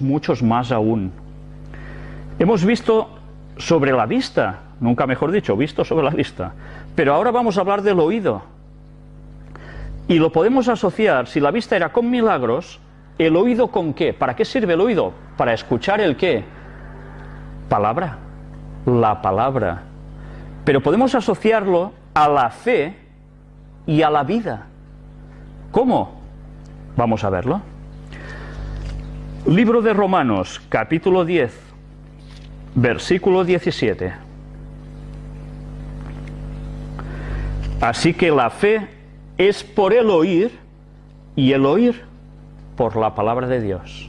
muchos más aún. Hemos visto sobre la vista, nunca mejor dicho, visto sobre la vista, pero ahora vamos a hablar del oído. Y lo podemos asociar, si la vista era con milagros, ¿el oído con qué? ¿Para qué sirve el oído? Para escuchar el qué? Palabra, la palabra. Pero podemos asociarlo a la fe y a la vida. ¿Cómo? Vamos a verlo. Libro de Romanos, capítulo 10, versículo 17. Así que la fe es por el oír y el oír por la palabra de Dios.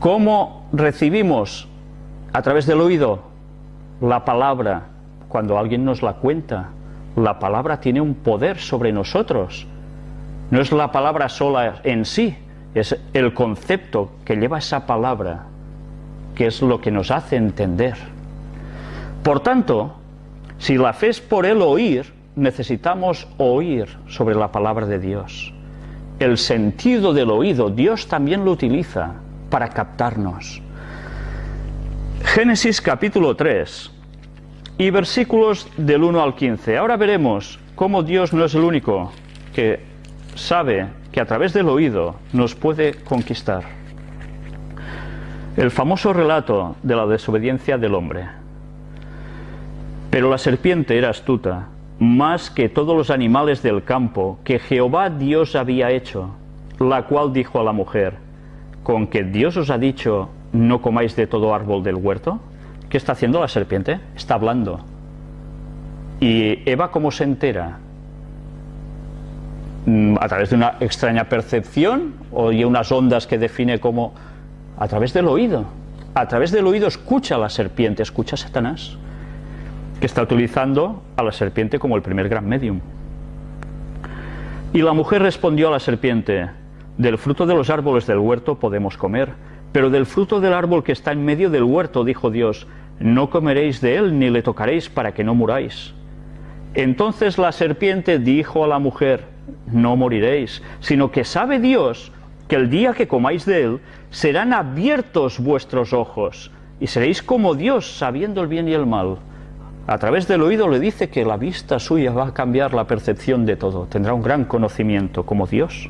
¿Cómo recibimos a través del oído la palabra cuando alguien nos la cuenta? La palabra tiene un poder sobre nosotros. No es la palabra sola en sí, es el concepto que lleva esa palabra, que es lo que nos hace entender. Por tanto, si la fe es por el oír, necesitamos oír sobre la palabra de Dios. El sentido del oído, Dios también lo utiliza para captarnos. Génesis capítulo 3 y versículos del 1 al 15. Ahora veremos cómo Dios no es el único que sabe que a través del oído nos puede conquistar. El famoso relato de la desobediencia del hombre. Pero la serpiente era astuta, más que todos los animales del campo que Jehová Dios había hecho, la cual dijo a la mujer, ¿con que Dios os ha dicho, no comáis de todo árbol del huerto? ¿Qué está haciendo la serpiente? Está hablando. ¿Y Eva cómo se entera? Mm, a través de una extraña percepción o de unas ondas que define como a través del oído. A través del oído escucha a la serpiente, escucha a Satanás, que está utilizando a la serpiente como el primer gran medium. Y la mujer respondió a la serpiente, del fruto de los árboles del huerto podemos comer, pero del fruto del árbol que está en medio del huerto, dijo Dios, no comeréis de él ni le tocaréis para que no muráis. Entonces la serpiente dijo a la mujer, no moriréis, sino que sabe Dios que el día que comáis de él serán abiertos vuestros ojos y seréis como Dios sabiendo el bien y el mal. A través del oído le dice que la vista suya va a cambiar la percepción de todo, tendrá un gran conocimiento como Dios.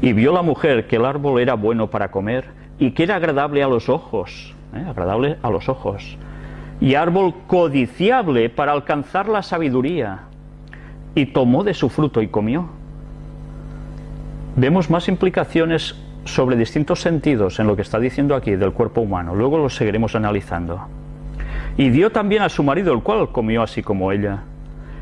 Y vio la mujer que el árbol era bueno para comer y que era agradable a los ojos, ¿eh? agradable a los ojos, y árbol codiciable para alcanzar la sabiduría y tomó de su fruto y comió. Vemos más implicaciones sobre distintos sentidos en lo que está diciendo aquí del cuerpo humano, luego lo seguiremos analizando. Y dio también a su marido, el cual comió así como ella.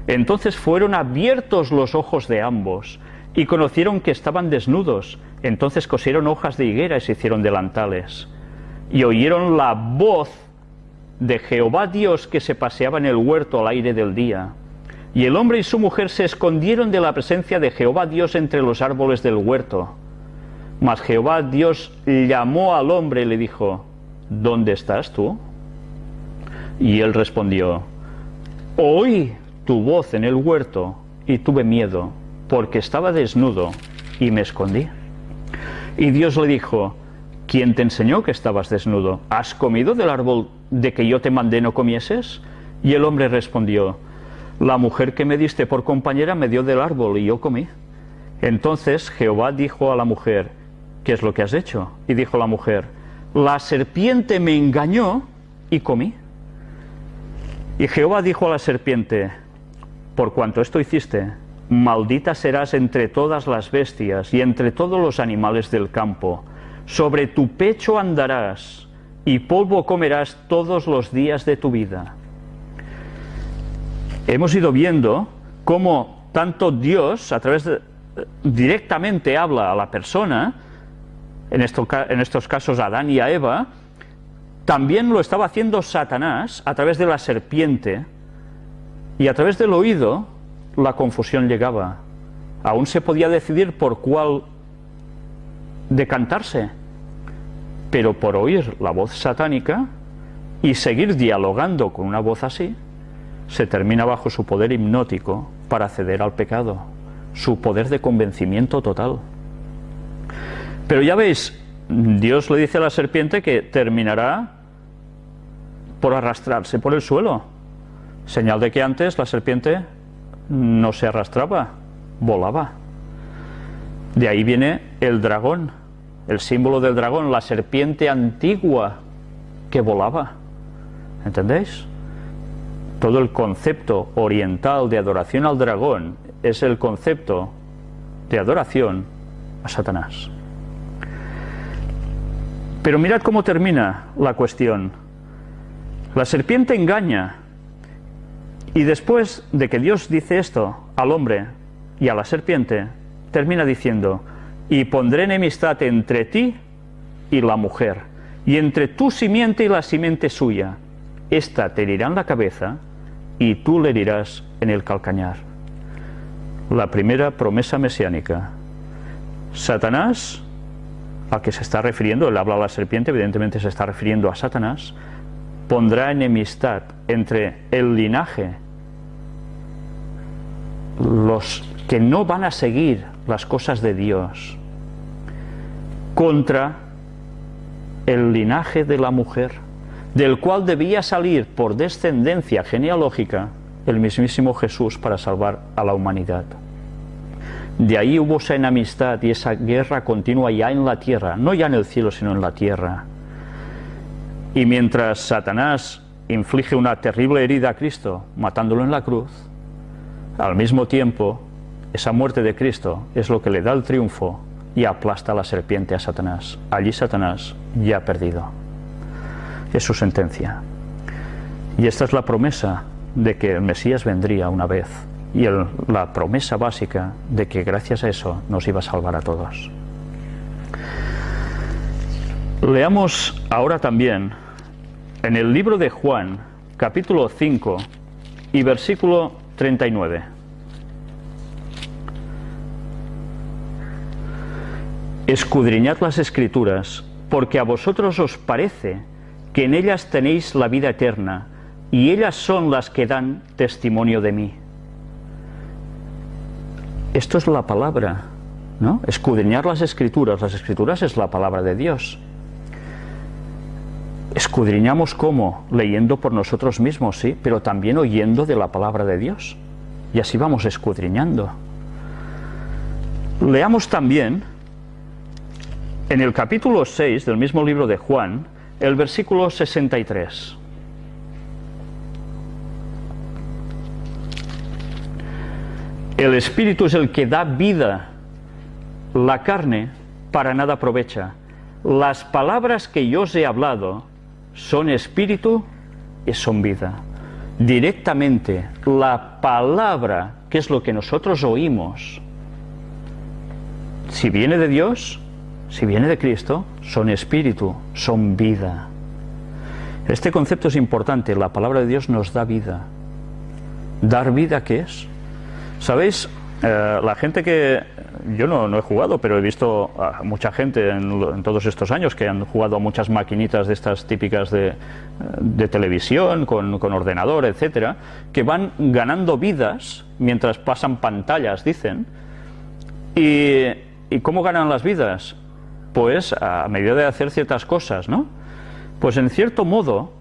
Entonces fueron abiertos los ojos de ambos, y conocieron que estaban desnudos. Entonces cosieron hojas de higuera y se hicieron delantales. Y oyeron la voz de Jehová Dios que se paseaba en el huerto al aire del día. Y el hombre y su mujer se escondieron de la presencia de Jehová Dios entre los árboles del huerto. Mas Jehová Dios llamó al hombre y le dijo, ¿Dónde estás tú? Y él respondió, Oí tu voz en el huerto y tuve miedo, porque estaba desnudo y me escondí. Y Dios le dijo, ¿quién te enseñó que estabas desnudo? ¿Has comido del árbol de que yo te mandé no comieses? Y el hombre respondió, la mujer que me diste por compañera me dio del árbol y yo comí. Entonces Jehová dijo a la mujer, ¿qué es lo que has hecho? Y dijo la mujer, la serpiente me engañó y comí. Y Jehová dijo a la serpiente, por cuanto esto hiciste, maldita serás entre todas las bestias y entre todos los animales del campo. Sobre tu pecho andarás y polvo comerás todos los días de tu vida hemos ido viendo cómo tanto Dios, a través de, directamente habla a la persona, en, en estos casos a Adán y a Eva, también lo estaba haciendo Satanás a través de la serpiente, y a través del oído la confusión llegaba. Aún se podía decidir por cuál decantarse, pero por oír la voz satánica y seguir dialogando con una voz así, se termina bajo su poder hipnótico para ceder al pecado, su poder de convencimiento total. Pero ya veis, Dios le dice a la serpiente que terminará por arrastrarse por el suelo. Señal de que antes la serpiente no se arrastraba, volaba. De ahí viene el dragón, el símbolo del dragón, la serpiente antigua que volaba. ¿Entendéis? Todo el concepto oriental de adoración al dragón es el concepto de adoración a Satanás. Pero mirad cómo termina la cuestión. La serpiente engaña y después de que Dios dice esto al hombre y a la serpiente, termina diciendo, y pondré enemistad entre ti y la mujer, y entre tu simiente y la simiente suya. Esta te herirá en la cabeza y tú le herirás en el calcañar. La primera promesa mesiánica. Satanás a que se está refiriendo, él habla a la serpiente, evidentemente se está refiriendo a Satanás, pondrá enemistad entre el linaje, los que no van a seguir las cosas de Dios, contra el linaje de la mujer, del cual debía salir por descendencia genealógica el mismísimo Jesús para salvar a la humanidad. De ahí hubo esa enemistad y esa guerra continua ya en la tierra, no ya en el cielo, sino en la tierra. Y mientras Satanás inflige una terrible herida a Cristo, matándolo en la cruz, al mismo tiempo, esa muerte de Cristo es lo que le da el triunfo y aplasta la serpiente a Satanás. Allí Satanás ya ha perdido. Es su sentencia. Y esta es la promesa de que el Mesías vendría una vez y la promesa básica de que gracias a eso nos iba a salvar a todos. Leamos ahora también en el libro de Juan, capítulo 5 y versículo 39. Escudriñad las escrituras, porque a vosotros os parece que en ellas tenéis la vida eterna, y ellas son las que dan testimonio de mí. Esto es la palabra, ¿no? Escudriñar las escrituras. Las escrituras es la palabra de Dios. Escudriñamos cómo? Leyendo por nosotros mismos, sí, pero también oyendo de la palabra de Dios. Y así vamos escudriñando. Leamos también en el capítulo 6 del mismo libro de Juan, el versículo 63. El espíritu es el que da vida. La carne para nada aprovecha. Las palabras que yo os he hablado son espíritu y son vida. Directamente, la palabra, que es lo que nosotros oímos, si viene de Dios, si viene de Cristo, son espíritu, son vida. Este concepto es importante, la palabra de Dios nos da vida. ¿Dar vida qué es? ¿Sabéis? Eh, la gente que yo no, no, he jugado, pero he visto a mucha gente en, todos estos años que han jugado a muchas maquinitas de estas típicas de, de televisión, con, con, ordenador, etcétera, que van ganando vidas mientras pasan pantallas, dicen. ¿Y, ¿Y cómo ganan las vidas? Pues a medida de hacer ciertas cosas, ¿no? Pues en cierto modo,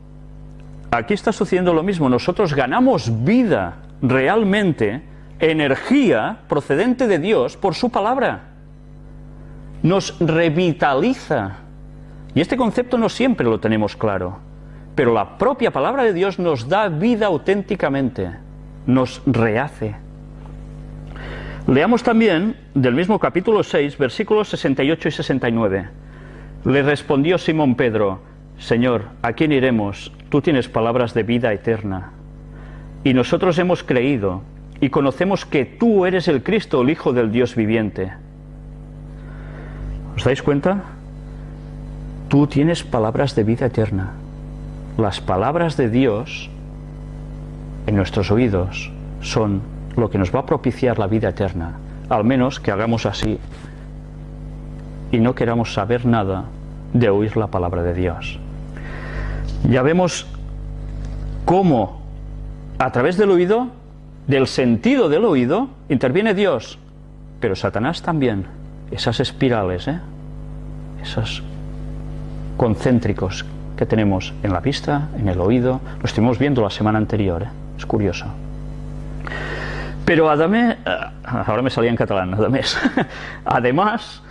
aquí está sucediendo lo mismo. Nosotros ganamos vida realmente energía procedente de Dios por su palabra. Nos revitaliza. Y este concepto no siempre lo tenemos claro, pero la propia palabra de Dios nos da vida auténticamente, nos rehace. Leamos también del mismo capítulo 6, versículos 68 y 69. Le respondió Simón Pedro, Señor, ¿a quién iremos? Tú tienes palabras de vida eterna. Y nosotros hemos creído y conocemos que tú eres el Cristo, el Hijo del Dios viviente. ¿Os dais cuenta? Tú tienes palabras de vida eterna. Las palabras de Dios en nuestros oídos son lo que nos va a propiciar la vida eterna. Al menos que hagamos así y no queramos saber nada de oír la palabra de Dios. Ya vemos cómo a través del oído del sentido del oído interviene Dios, pero Satanás también. Esas espirales, ¿eh? esas concéntricos que tenemos en la vista, en el oído, lo estuvimos viendo la semana anterior, ¿eh? es curioso. Pero además, eh, ahora me salía en catalán, además, además,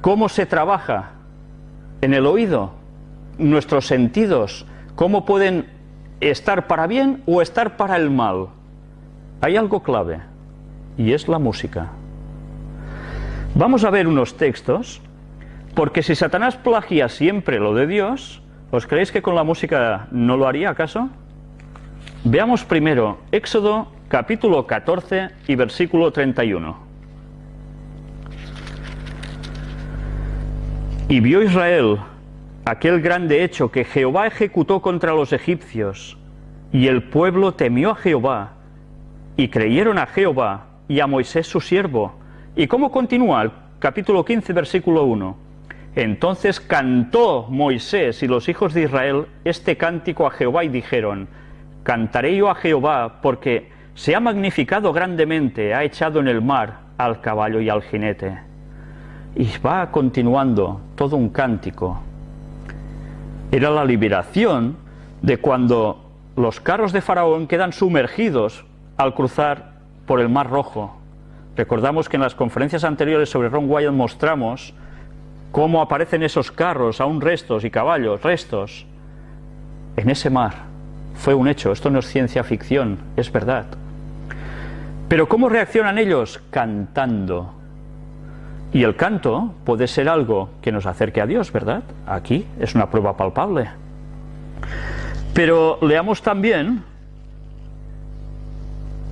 ¿cómo se trabaja en el oído? Nuestros sentidos, ¿cómo pueden estar para bien o estar para el mal? Hay algo clave, y es la música. Vamos a ver unos textos, porque si Satanás plagia siempre lo de Dios, ¿os creéis que con la música no lo haría acaso? Veamos primero Éxodo capítulo 14 y versículo 31. Y vio Israel aquel grande hecho que Jehová ejecutó contra los egipcios, y el pueblo temió a Jehová, y creyeron a Jehová y a Moisés su siervo. ¿Y cómo continúa el capítulo 15, versículo 1? Entonces cantó Moisés y los hijos de Israel este cántico a Jehová y dijeron, Cantaré yo a Jehová porque se ha magnificado grandemente, ha echado en el mar al caballo y al jinete. Y va continuando todo un cántico. Era la liberación de cuando los carros de Faraón quedan sumergidos al cruzar por el Mar Rojo. Recordamos que en las conferencias anteriores sobre Ron Wyatt mostramos cómo aparecen esos carros, aún restos y caballos, restos, en ese mar. Fue un hecho, esto no es ciencia ficción, es verdad. Pero ¿cómo reaccionan ellos? Cantando. Y el canto puede ser algo que nos acerque a Dios, ¿verdad? Aquí es una prueba palpable. Pero leamos también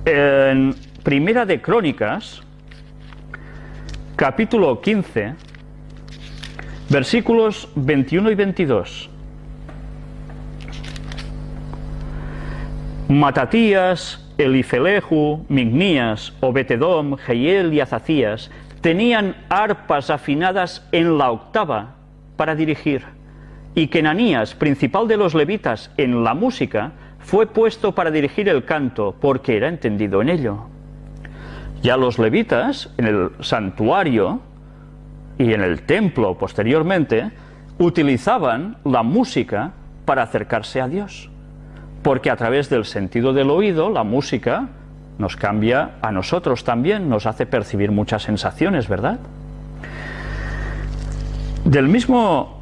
en Primera de Crónicas, capítulo 15, versículos 21 y 22. Matatías, Elifeleju, Mignías, Obetedom, Jehiel y Azacías tenían arpas afinadas en la octava para dirigir, y Kenanías, principal de los levitas en la música, fue puesto para dirigir el canto, porque era entendido en ello. Ya los levitas, en el santuario y en el templo posteriormente, utilizaban la música para acercarse a Dios, porque a través del sentido del oído, la música nos cambia a nosotros también, nos hace percibir muchas sensaciones, ¿verdad? Del mismo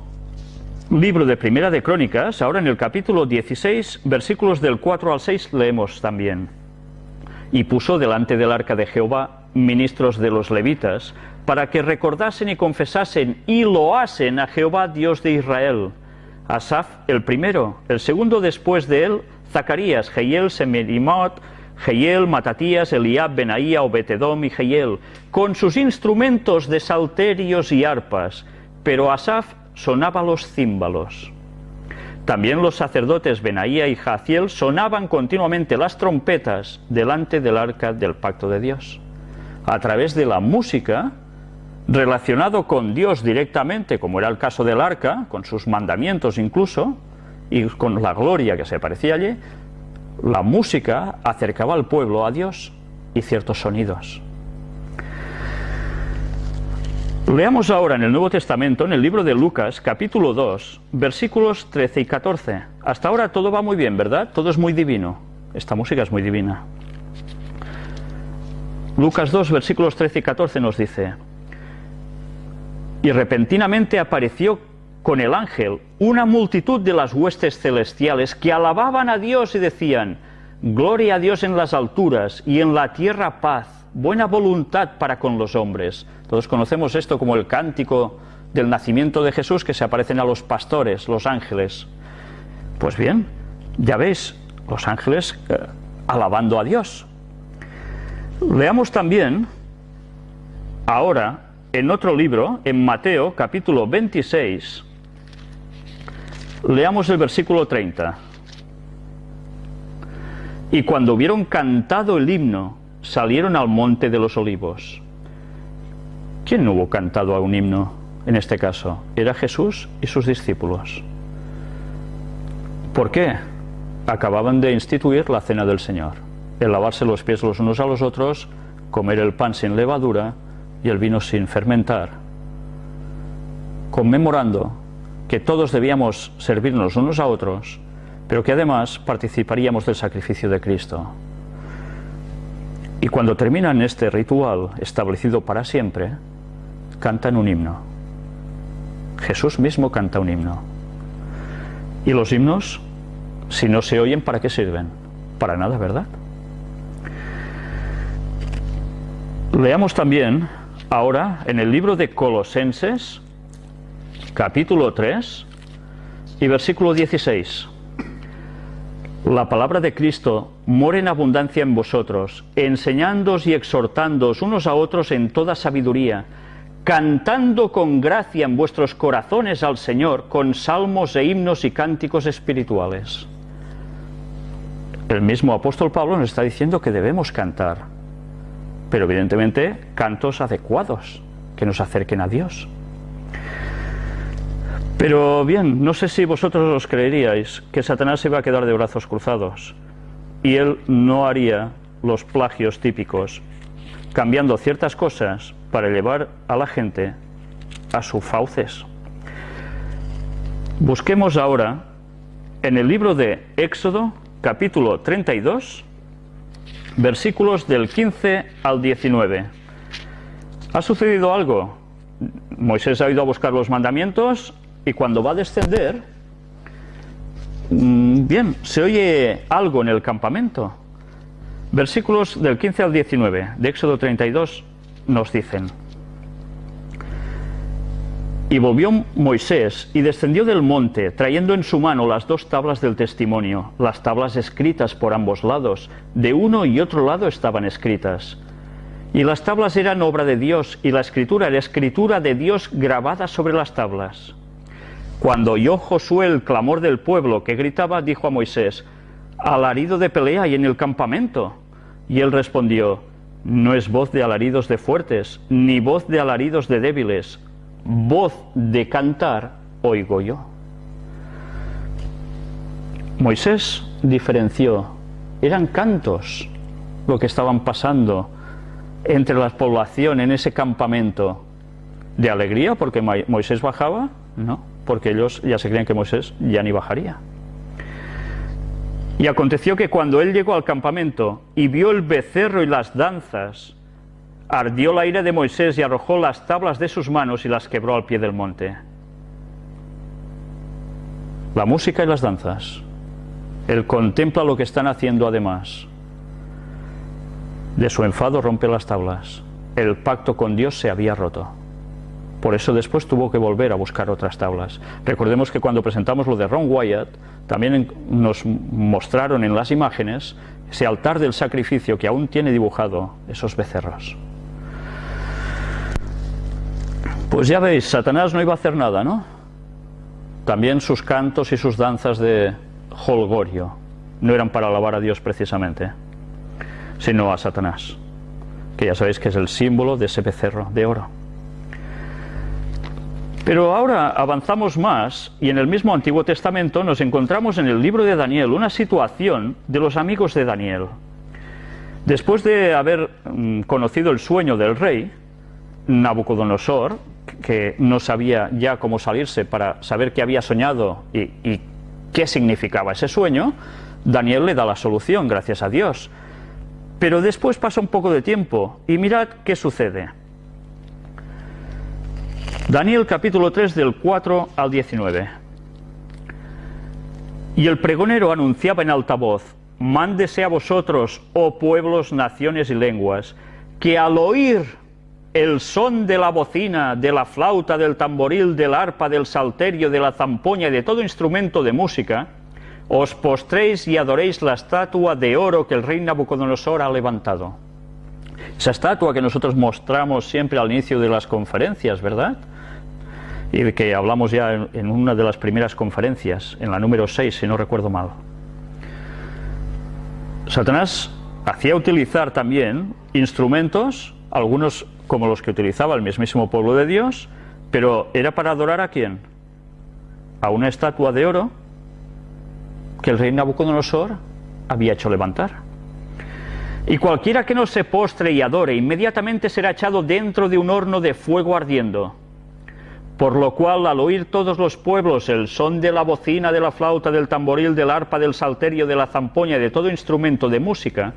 libro de Primera de Crónicas, ahora en el capítulo 16, versículos del 4 al 6 leemos también. Y puso delante del arca de Jehová ministros de los levitas, para que recordasen y confesasen y loasen a Jehová Dios de Israel. Asaf el primero, el segundo después de él, Zacarías, Jehiel, Semerimot, Jehiel, Matatías, Eliab, Benaía, Obetedom y Jehiel, con sus instrumentos de salterios y arpas, pero Asaf sonaba los címbalos. También los sacerdotes Benaía y Jaciel sonaban continuamente las trompetas delante del arca del pacto de Dios. A través de la música, relacionado con Dios directamente, como era el caso del arca, con sus mandamientos incluso, y con la gloria que se parecía allí, la música acercaba al pueblo a Dios y ciertos sonidos. Leamos ahora en el Nuevo Testamento, en el libro de Lucas, capítulo 2, versículos 13 y 14. Hasta ahora todo va muy bien, ¿verdad? Todo es muy divino. Esta música es muy divina. Lucas 2, versículos 13 y 14 nos dice, y repentinamente apareció con el ángel una multitud de las huestes celestiales que alababan a Dios y decían, Gloria a Dios en las alturas y en la tierra paz buena voluntad para con los hombres. Todos conocemos esto como el cántico del nacimiento de Jesús que se aparecen a los pastores, los ángeles. Pues bien, ya veis, los ángeles eh, alabando a Dios. Leamos también ahora en otro libro, en Mateo capítulo 26, leamos el versículo 30. Y cuando hubieron cantado el himno, salieron al monte de los olivos. ¿Quién hubo cantado a un himno en este caso? Era Jesús y sus discípulos. ¿Por qué? Acababan de instituir la cena del Señor, el lavarse los pies los unos a los otros, comer el pan sin levadura y el vino sin fermentar, conmemorando que todos debíamos servirnos unos a otros, pero que además participaríamos del sacrificio de Cristo. Y cuando terminan este ritual establecido para siempre, cantan un himno. Jesús mismo canta un himno. ¿Y los himnos, si no se oyen, para qué sirven? Para nada, ¿verdad? Leamos también ahora en el libro de Colosenses, capítulo 3 y versículo 16. La palabra de Cristo mora en abundancia en vosotros, enseñándoos y exhortándoos unos a otros en toda sabiduría, cantando con gracia en vuestros corazones al Señor con salmos e himnos y cánticos espirituales. El mismo apóstol Pablo nos está diciendo que debemos cantar, pero evidentemente cantos adecuados, que nos acerquen a Dios. Pero bien, no sé si vosotros os creeríais que Satanás se iba a quedar de brazos cruzados y él no haría los plagios típicos, cambiando ciertas cosas para llevar a la gente a sus fauces. Busquemos ahora en el libro de Éxodo, capítulo 32, versículos del 15 al 19. ¿Ha sucedido algo? Moisés ha ido a buscar los mandamientos y cuando va a descender, mm, bien, se oye algo en el campamento. Versículos del 15 al 19 de Éxodo 32 nos dicen, y volvió Moisés y descendió del monte, trayendo en su mano las dos tablas del testimonio, las tablas escritas por ambos lados, de uno y otro lado estaban escritas. Y las tablas eran obra de Dios, y la escritura era escritura de Dios grabada sobre las tablas. Cuando oyó Josué el clamor del pueblo que gritaba, dijo a Moisés, alarido de pelea y en el campamento. Y él respondió, no es voz de alaridos de fuertes, ni voz de alaridos de débiles, voz de cantar oigo yo. Moisés diferenció, eran cantos lo que estaban pasando entre la población en ese campamento de alegría porque Moisés bajaba, no, porque ellos ya se creían que Moisés ya ni bajaría. Y aconteció que cuando él llegó al campamento y vio el becerro y las danzas, ardió la ira de Moisés y arrojó las tablas de sus manos y las quebró al pie del monte. La música y las danzas. Él contempla lo que están haciendo además. De su enfado rompe las tablas. El pacto con Dios se había roto. Por eso después tuvo que volver a buscar otras tablas. Recordemos que cuando presentamos lo de Ron Wyatt, también nos mostraron en las imágenes ese altar del sacrificio que aún tiene dibujado esos becerros. Pues ya veis, Satanás no iba a hacer nada, ¿no? También sus cantos y sus danzas de holgorio no eran para alabar a Dios precisamente, sino a Satanás, que ya sabéis que es el símbolo de ese becerro de oro. Pero ahora avanzamos más y en el mismo Antiguo Testamento nos encontramos en el libro de Daniel una situación de los amigos de Daniel. Después de haber mm, conocido el sueño del rey, Nabucodonosor, que no sabía ya cómo salirse para saber qué había soñado y, qué significaba ese sueño, Daniel le da la solución, gracias a Dios. Pero después pasa un poco de tiempo y mirad qué sucede. Daniel capítulo 3 del 4 al 19. Y el pregonero anunciaba en alta voz, mándese a vosotros, oh pueblos, naciones y lenguas, que al oír el son de la bocina, de la flauta, del tamboril, del arpa, del salterio, de la zampoña y de todo instrumento de música, os postréis y adoréis la estatua de oro que el rey Nabucodonosor ha levantado. Esa estatua que nosotros mostramos siempre al inicio de las conferencias, ¿verdad? y que hablamos ya en, una de las primeras conferencias, en la número 6, si no recuerdo mal. Satanás hacía utilizar también instrumentos, algunos como los que utilizaba el mismísimo pueblo de Dios, pero era para adorar a quién? A una estatua de oro que el rey Nabucodonosor había hecho levantar. Y cualquiera que no se postre y adore inmediatamente será echado dentro de un horno de fuego ardiendo Por lo cual, al oír todos los pueblos el son de la bocina, de la flauta, del tamboril, del arpa, del salterio, de la zampoña y de todo instrumento de música,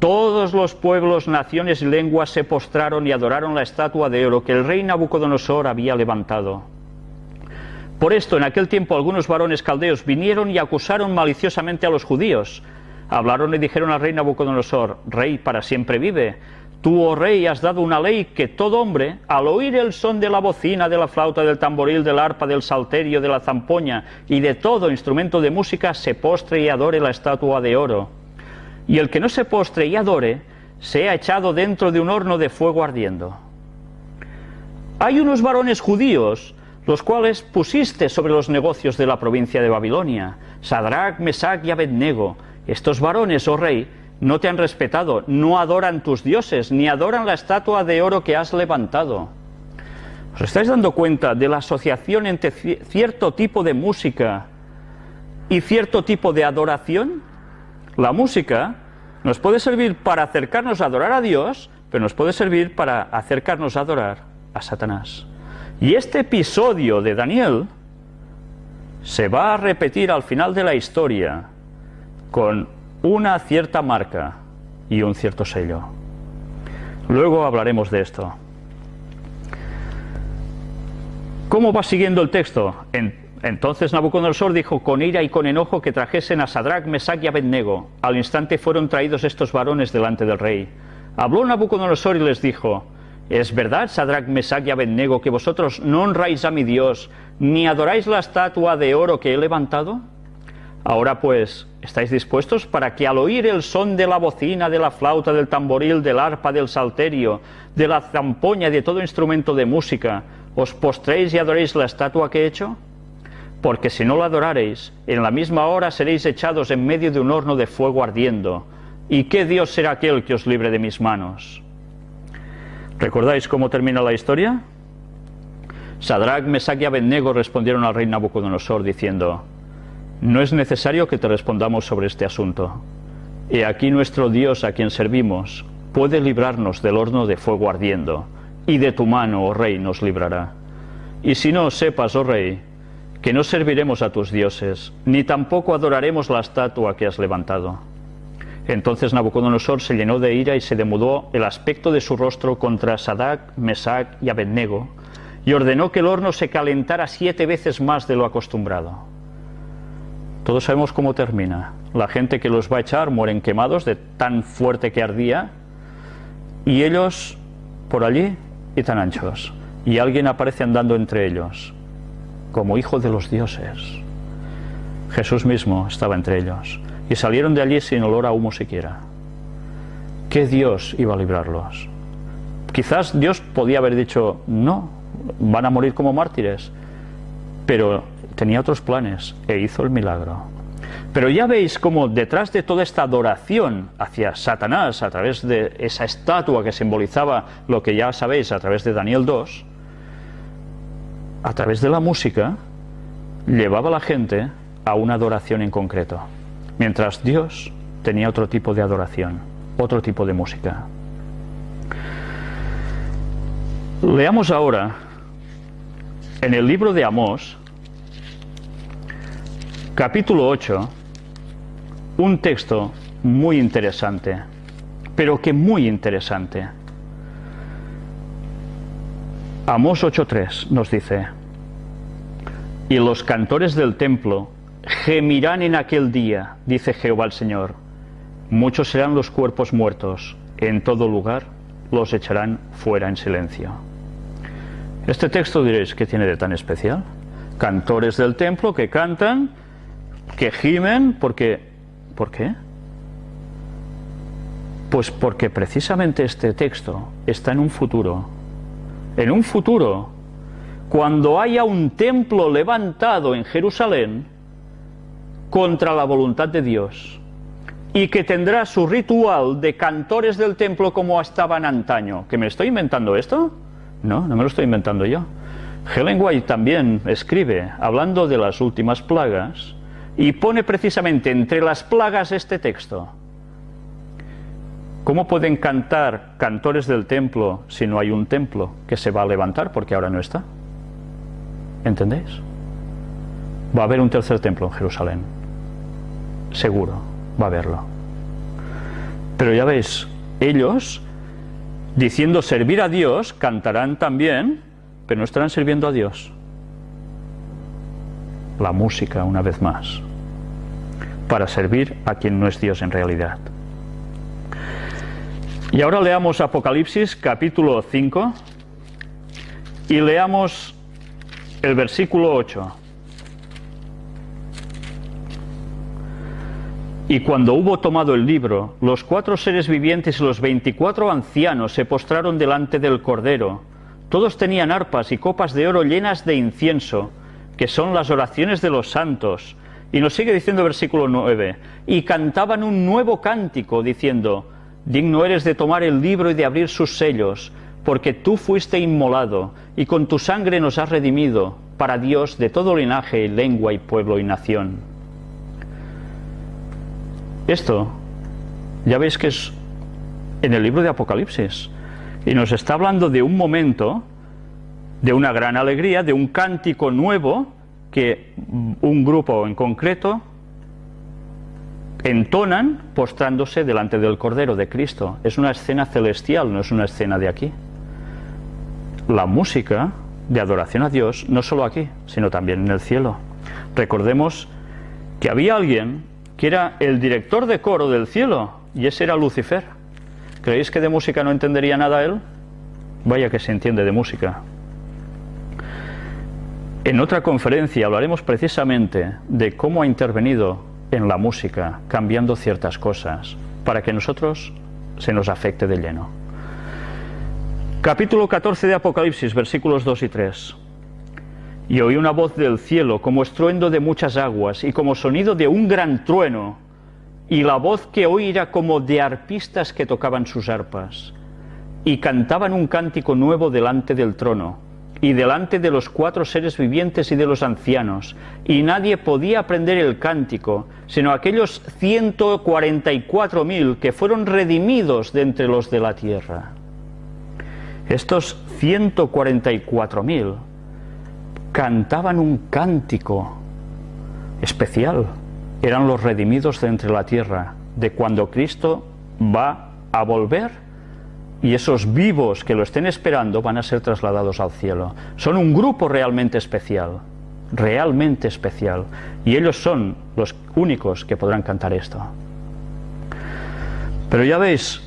todos los pueblos, naciones y lenguas se postraron y adoraron la estatua de oro que el rey Nabucodonosor había levantado. Por esto, en aquel tiempo algunos varones caldeos vinieron y acusaron maliciosamente a los judíos. Hablaron y dijeron al rey Nabucodonosor, Rey para siempre vive. Tú, oh rey, has dado una ley que todo hombre, al oír el son de la bocina, de la flauta, del tamboril, del arpa, del salterio, de la zampoña y de todo instrumento de música, se postre y adore la estatua de oro. Y el que no se postre y adore, sea echado dentro de un horno de fuego ardiendo. Hay unos varones judíos los cuales pusiste sobre los negocios de la provincia de Babilonia, Sadrach, Mesach y Abednego. Estos varones, oh rey, no te han respetado, no adoran tus dioses, ni adoran la estatua de oro que has levantado. ¿Os estáis dando cuenta de la asociación entre cierto tipo de música y cierto tipo de adoración? La música nos puede servir para acercarnos a adorar a Dios, pero nos puede servir para acercarnos a adorar a Satanás. Y este episodio de Daniel se va a repetir al final de la historia con una cierta marca y un cierto sello. Luego hablaremos de esto. ¿Cómo va siguiendo el texto? Entonces Nabucodonosor dijo con ira y con enojo que trajesen a Sadrach, Mesach y Abednego. Al instante fueron traídos estos varones delante del rey. Habló Nabucodonosor y les dijo, ¿Es verdad, Sadrach, Mesach y Abednego, que vosotros no honráis a mi Dios, ni adoráis la estatua de oro que he levantado? Ahora pues, ¿estáis dispuestos para que al oír el son de la bocina, de la flauta, del tamboril, del arpa, del salterio, de la zampoña y de todo instrumento de música, os postréis y adoréis la estatua que he hecho? Porque si no la adorareis, en la misma hora seréis echados en medio de un horno de fuego ardiendo. ¿Y qué Dios será aquel que os libre de mis manos? ¿Recordáis cómo termina la historia? Sadrach, Mesach y Abednego respondieron al rey Nabucodonosor diciendo, No es necesario que te respondamos sobre este asunto. He aquí nuestro Dios a quien servimos puede librarnos del horno de fuego ardiendo, y de tu mano, oh rey, nos librará. Y si no, sepas, oh rey, que no serviremos a tus dioses, ni tampoco adoraremos la estatua que has levantado. Entonces Nabucodonosor se llenó de ira y se demudó el aspecto de su rostro contra Sadak, Mesac y Abednego, y ordenó que el horno se calentara siete veces más de lo acostumbrado. Todos sabemos cómo termina. La gente que los va a echar mueren quemados de tan fuerte que ardía, y ellos por allí y tan anchos. Y alguien aparece andando entre ellos, como hijo de los dioses. Jesús mismo estaba entre ellos y salieron de allí sin olor a humo siquiera. ¿Qué Dios iba a librarlos? Quizás Dios podía haber dicho, no, van a morir como mártires, pero tenía otros planes e hizo el milagro. Pero ya veis cómo detrás de toda esta adoración hacia Satanás, a través de esa estatua que simbolizaba lo que ya sabéis a través de Daniel 2, a través de la música, llevaba a la gente a una adoración en concreto mientras Dios tenía otro tipo de adoración, otro tipo de música. Leamos ahora en el libro de Amós, capítulo 8, un texto muy interesante, pero que muy interesante. Amós 8.3 nos dice, y los cantores del templo Gemirán en aquel día, dice Jehová el Señor. Muchos serán los cuerpos muertos, en todo lugar los echarán fuera en silencio. Este texto diréis, ¿qué tiene de tan especial? Cantores del templo que cantan, que gimen, porque... ¿Por qué? Pues porque precisamente este texto está en un futuro. En un futuro, cuando haya un templo levantado en Jerusalén, contra la voluntad de Dios y que tendrá su ritual de cantores del templo como estaban antaño. ¿Que me estoy inventando esto? No, no me lo estoy inventando yo. Helen White también escribe hablando de las últimas plagas y pone precisamente entre las plagas este texto. ¿Cómo pueden cantar cantores del templo si no hay un templo que se va a levantar porque ahora no está? ¿Entendéis? Va a haber un tercer templo en Jerusalén. Seguro, va a haberlo. Pero ya veis, ellos, diciendo servir a Dios, cantarán también, pero no estarán sirviendo a Dios. La música, una vez más, para servir a quien no es Dios en realidad. Y ahora leamos Apocalipsis capítulo 5 y leamos el versículo 8. Y cuando hubo tomado el libro, los cuatro seres vivientes y los veinticuatro ancianos se postraron delante del Cordero. Todos tenían arpas y copas de oro llenas de incienso, que son las oraciones de los santos. Y nos sigue diciendo versículo 9, y cantaban un nuevo cántico, diciendo, Digno eres de tomar el libro y de abrir sus sellos, porque tú fuiste inmolado, y con tu sangre nos has redimido, para Dios de todo linaje, lengua y pueblo y nación. Esto, ya veis que es en el libro de Apocalipsis, y nos está hablando de un momento, de una gran alegría, de un cántico nuevo, que un grupo en concreto entonan postrándose delante del Cordero de Cristo. Es una escena celestial, no es una escena de aquí. La música de adoración a Dios, no solo aquí, sino también en el cielo. Recordemos que había alguien que era el director de coro del cielo, y ese era Lucifer. ¿Creéis que de música no entendería nada él? Vaya que se entiende de música. En otra conferencia hablaremos precisamente de cómo ha intervenido en la música, cambiando ciertas cosas, para que nosotros se nos afecte de lleno. Capítulo 14 de Apocalipsis, versículos 2 y 3. Y oí una voz del cielo como estruendo de muchas aguas y como sonido de un gran trueno, y la voz que oí era como de arpistas que tocaban sus arpas, y cantaban un cántico nuevo delante del trono y delante de los cuatro seres vivientes y de los ancianos, y nadie podía aprender el cántico, sino aquellos ciento cuarenta y cuatro mil que fueron redimidos de entre los de la tierra. Estos ciento cuarenta y cuatro mil cantaban un cántico especial, eran los redimidos de entre la tierra, de cuando Cristo va a volver y esos vivos que lo estén esperando van a ser trasladados al cielo. Son un grupo realmente especial, realmente especial, y ellos son los únicos que podrán cantar esto. Pero ya veis,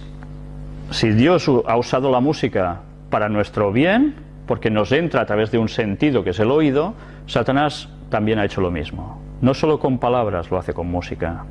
si Dios ha usado la música para nuestro bien, porque nos entra a través de un sentido que es el oído, Satanás también ha hecho lo mismo. No solo con palabras, lo hace con música.